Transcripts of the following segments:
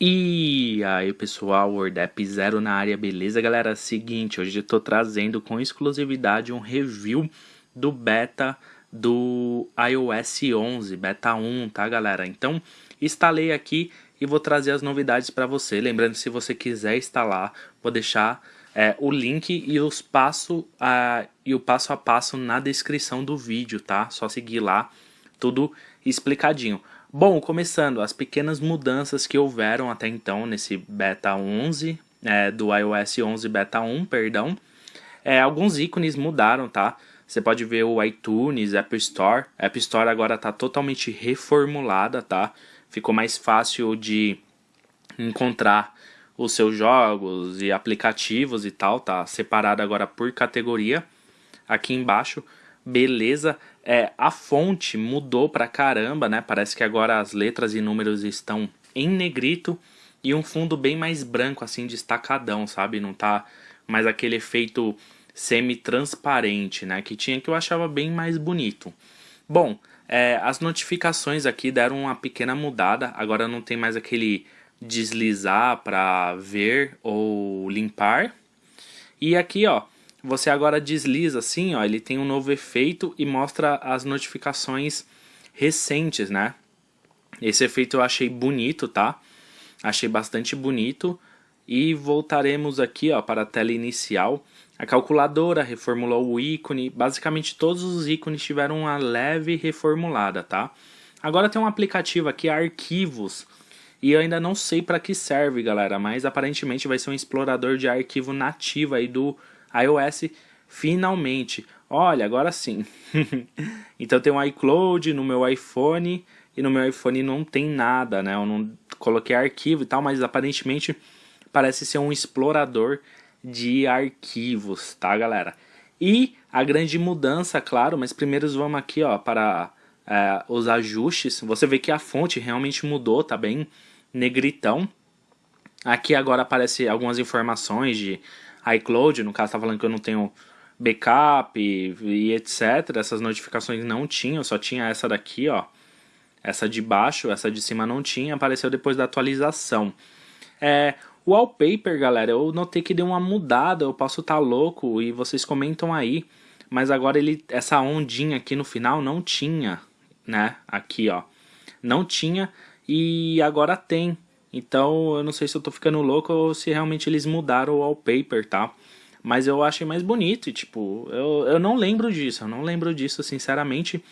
E aí pessoal, WordApp Zero na área, beleza galera? Seguinte, hoje eu tô trazendo com exclusividade um review do beta do iOS 11, beta 1, tá galera? Então, instalei aqui e vou trazer as novidades para você. Lembrando, se você quiser instalar, vou deixar é, o link e, os passo, a, e o passo a passo na descrição do vídeo, tá? Só seguir lá, tudo explicadinho. Bom, começando, as pequenas mudanças que houveram até então nesse beta 11, é, do iOS 11 beta 1, perdão. É, alguns ícones mudaram, tá? Você pode ver o iTunes, App Store. App Store agora está totalmente reformulada, tá? Ficou mais fácil de encontrar os seus jogos e aplicativos e tal, tá? Separado agora por categoria. Aqui embaixo beleza. É, a fonte mudou pra caramba, né? Parece que agora as letras e números estão em negrito e um fundo bem mais branco, assim, destacadão, sabe? Não tá mais aquele efeito semi-transparente, né? Que tinha que eu achava bem mais bonito. Bom, é, as notificações aqui deram uma pequena mudada. Agora não tem mais aquele deslizar para ver ou limpar. E aqui, ó, você agora desliza assim, ó, ele tem um novo efeito e mostra as notificações recentes, né? Esse efeito eu achei bonito, tá? Achei bastante bonito. E voltaremos aqui ó, para a tela inicial. A calculadora reformulou o ícone. Basicamente todos os ícones tiveram uma leve reformulada, tá? Agora tem um aplicativo aqui, Arquivos. E eu ainda não sei para que serve, galera. Mas aparentemente vai ser um explorador de arquivo nativo aí do iOS finalmente. Olha, agora sim. então tem um iCloud no meu iPhone e no meu iPhone não tem nada, né? Eu não coloquei arquivo e tal, mas aparentemente parece ser um explorador de arquivos, tá, galera? E a grande mudança, claro, mas primeiro vamos aqui, ó, para é, os ajustes. Você vê que a fonte realmente mudou, tá bem negritão. Aqui agora aparece algumas informações de iCloud, no caso tá falando que eu não tenho backup e, e, etc. Essas notificações não tinham, só tinha essa daqui, ó. Essa de baixo, essa de cima não tinha, apareceu depois da atualização. É, o wallpaper, galera, eu notei que deu uma mudada, eu posso estar tá louco e vocês comentam aí. Mas agora ele, essa ondinha aqui no final não tinha, né? Aqui, ó. Não tinha e agora tem. Então eu não sei se eu tô ficando louco ou se realmente eles mudaram o wallpaper, tá? Mas eu achei mais bonito e tipo, eu, eu não lembro disso, eu não lembro disso sinceramente.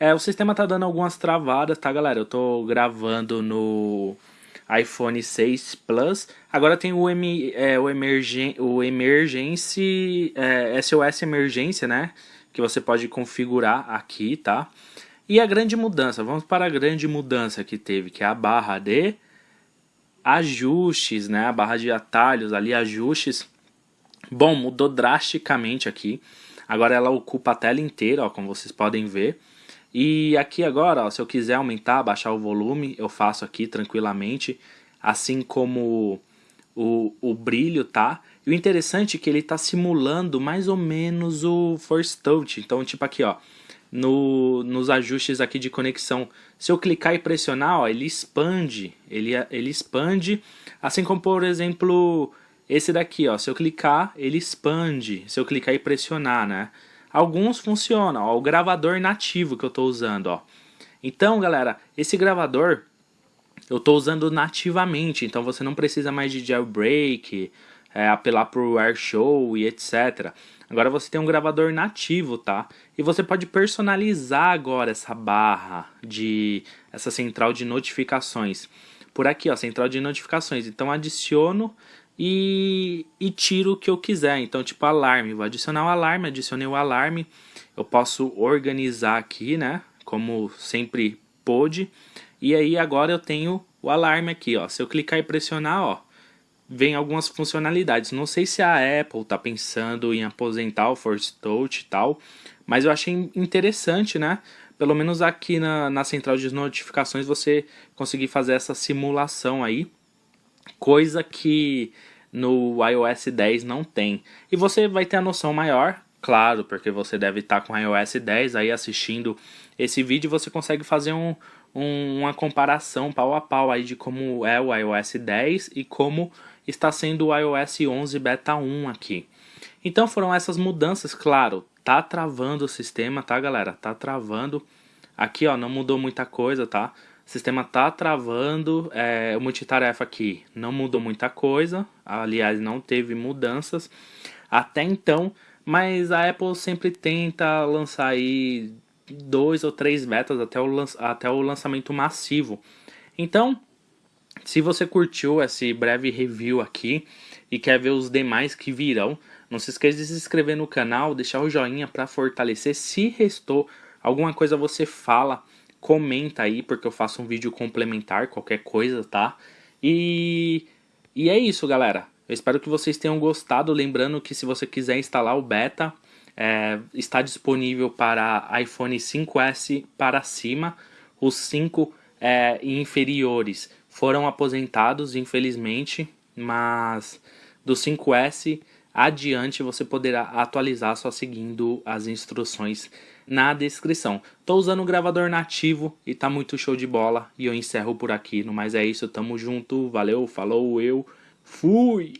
É, o sistema tá dando algumas travadas, tá galera? Eu tô gravando no iPhone 6 Plus. Agora tem o, M, é, o, emergen, o Emergency, é, SOS Emergência, né? Que você pode configurar aqui, tá? E a grande mudança, vamos para a grande mudança que teve, que é a barra de ajustes, né? A barra de atalhos ali, ajustes. Bom, mudou drasticamente aqui. Agora ela ocupa a tela inteira, ó, como vocês podem ver. E aqui agora, ó, se eu quiser aumentar, baixar o volume, eu faço aqui tranquilamente. Assim como o, o brilho, tá? E o interessante é que ele está simulando mais ou menos o Force Touch. Então, tipo aqui, ó no, nos ajustes aqui de conexão. Se eu clicar e pressionar, ó, ele expande, ele, ele expande, assim como por exemplo esse daqui, ó, se eu clicar ele expande, se eu clicar e pressionar, né? Alguns funcionam, ó, o gravador nativo que eu estou usando, ó. Então, galera, esse gravador eu estou usando nativamente, então você não precisa mais de jailbreak, é, apelar o AirShow e etc. Agora você tem um gravador nativo, tá? E você pode personalizar agora essa barra de essa central de notificações. Por aqui, ó, central de notificações. Então adiciono e, e tiro o que eu quiser. Então, tipo alarme, vou adicionar o alarme, adicionei o alarme. Eu posso organizar aqui, né? Como sempre pôde. E aí agora eu tenho o alarme aqui, ó. Se eu clicar e pressionar, ó, vem algumas funcionalidades. Não sei se a Apple está pensando em aposentar o Force Touch e tal, mas eu achei interessante, né? Pelo menos aqui na, na central de notificações você conseguir fazer essa simulação aí, coisa que no iOS 10 não tem. E você vai ter a noção maior, claro, porque você deve estar com o iOS 10 aí assistindo esse vídeo, você consegue fazer um, um, uma comparação pau a pau aí de como é o iOS 10 e como está sendo o iOS 11 Beta 1 aqui. Então foram essas mudanças, claro, tá travando o sistema, tá galera? Tá travando. Aqui ó, não mudou muita coisa, tá? O sistema tá travando, é, o multitarefa aqui não mudou muita coisa, aliás não teve mudanças até então, mas a Apple sempre tenta lançar aí dois ou três betas até o, até o lançamento massivo. Então, se você curtiu esse breve review aqui e quer ver os demais que virão, não se esqueça de se inscrever no canal, deixar o joinha para fortalecer. Se restou alguma coisa você fala, comenta aí, porque eu faço um vídeo complementar, qualquer coisa, tá? E, e é isso, galera. Eu espero que vocês tenham gostado. Lembrando que se você quiser instalar o beta, é, está disponível para iPhone 5S para cima. Os 5 é, inferiores foram aposentados, infelizmente, mas do 5S adiante você poderá atualizar só seguindo as instruções na descrição. Estou usando o gravador nativo e tá muito show de bola e eu encerro por aqui. No mais é isso, tamo junto, valeu, falou, eu fui!